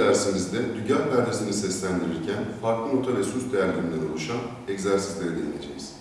dersimizde dügen perdesini seslendirirken farklı nota ve sus değerlerinden oluşan egzersizlere değineceğiz.